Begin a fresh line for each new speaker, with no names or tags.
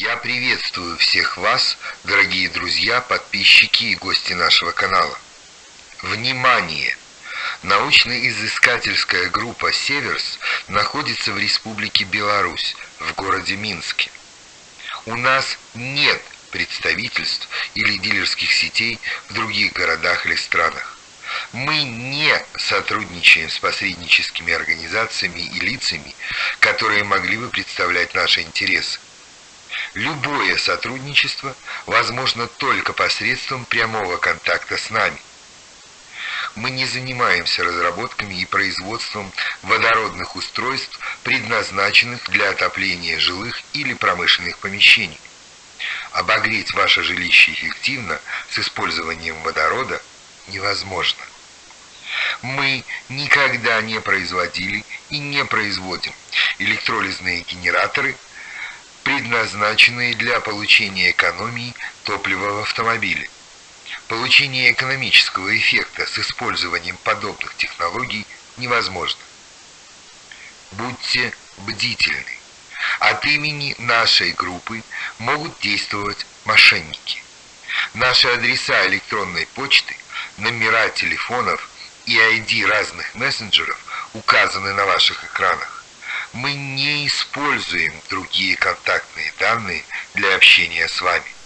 Я приветствую всех вас, дорогие друзья, подписчики и гости нашего канала. Внимание! Научно-изыскательская группа «Северс» находится в Республике Беларусь, в городе Минске. У нас нет представительств или дилерских сетей в других городах или странах. Мы не сотрудничаем с посредническими организациями и лицами, которые могли бы представлять наши интересы. Любое сотрудничество возможно только посредством прямого контакта с нами. Мы не занимаемся разработками и производством водородных устройств, предназначенных для отопления жилых или промышленных помещений. Обогреть ваше жилище эффективно с использованием водорода невозможно. Мы никогда не производили и не производим электролизные генераторы, предназначенные для получения экономии топлива в автомобиле. Получение экономического эффекта с использованием подобных технологий невозможно. Будьте бдительны. От имени нашей группы могут действовать мошенники. Наши адреса электронной почты, номера телефонов и ID разных мессенджеров указаны на ваших экранах. Мы не используем другие контактные данные для общения с вами.